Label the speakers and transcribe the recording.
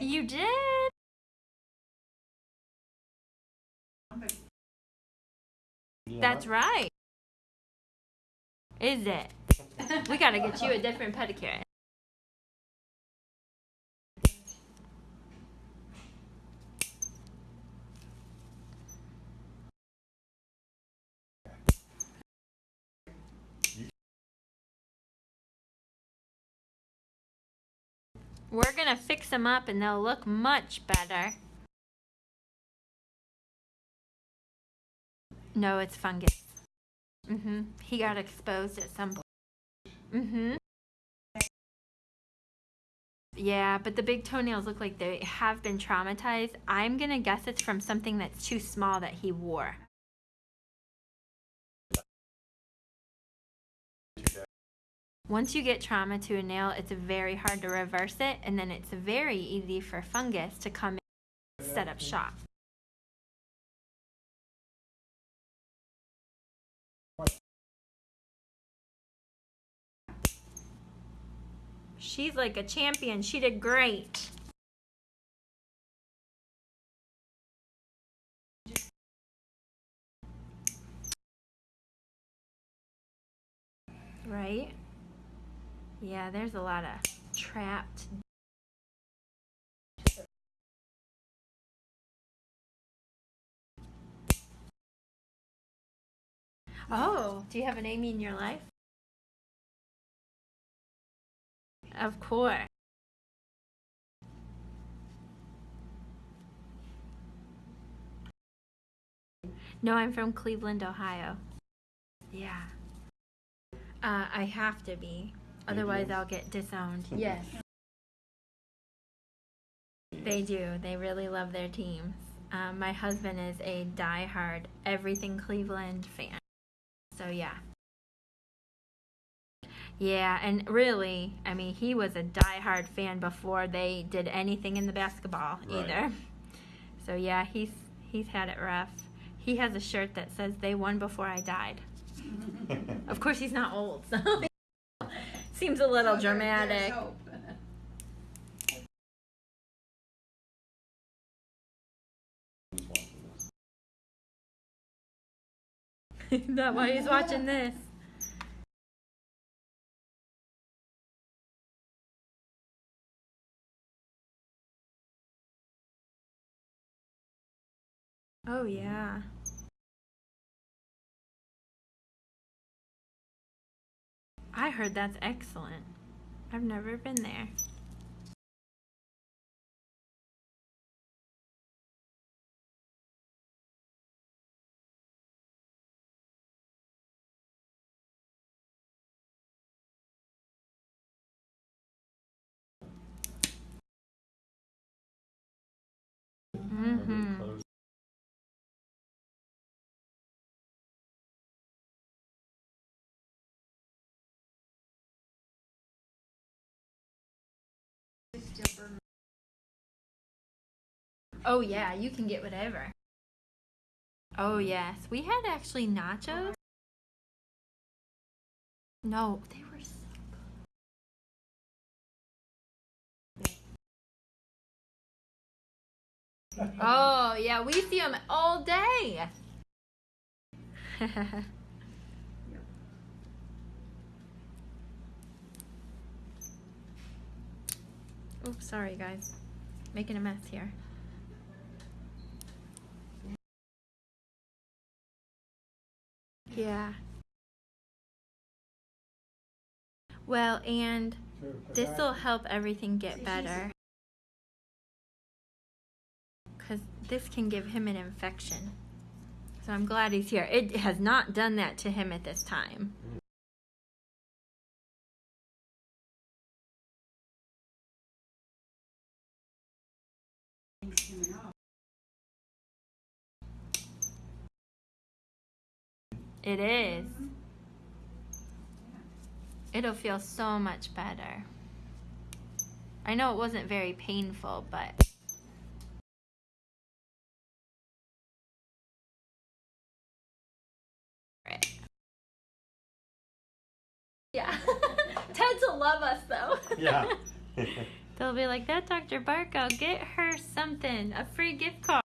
Speaker 1: You did? That's right. Is it? we gotta get you a different pedicure. We're gonna fix them up and they'll look much better. No, it's fungus. Mm-hmm. He got exposed at some point. Mm-hmm. Yeah, but the big toenails look like they have been traumatized. I'm gonna guess it's from something that's too small that he wore. Once you get trauma to a nail, it's very hard to reverse it, and then it's very easy for fungus to come in and set up shop. She's like a champion. She did great. Right? Yeah, there's a lot of trapped. Oh, do you have an Amy in your life? Of course. No, I'm from Cleveland, Ohio. Yeah. Uh, I have to be. Otherwise, I'll get disowned. Yes. They do. They really love their teams. Um, my husband is a die-hard everything Cleveland fan. So, yeah. Yeah, and really, I mean, he was a die-hard fan before they did anything in the basketball
Speaker 2: Right.
Speaker 1: either. So, yeah, he's he's had it rough. He has a shirt that says they won before I died. Of course, he's not old, so seems a little
Speaker 3: So
Speaker 1: dramatic. Not why he's watching this. Oh yeah. I heard that's excellent. I've never been there. Oh yeah, you can get whatever. Oh yes, we had actually nachos. No, they were so good. Oh yeah, we see them all day. Oops, sorry guys, making a mess here. Yeah. Well, and this will help everything get better. Because this can give him an infection. So I'm glad he's here. It has not done that to him at this time. It is. It'll feel so much better. I know it wasn't very painful, but. Yeah. Ted's will love us though.
Speaker 2: Yeah.
Speaker 1: They'll be like, that Dr. Barko, get her something, a free gift card.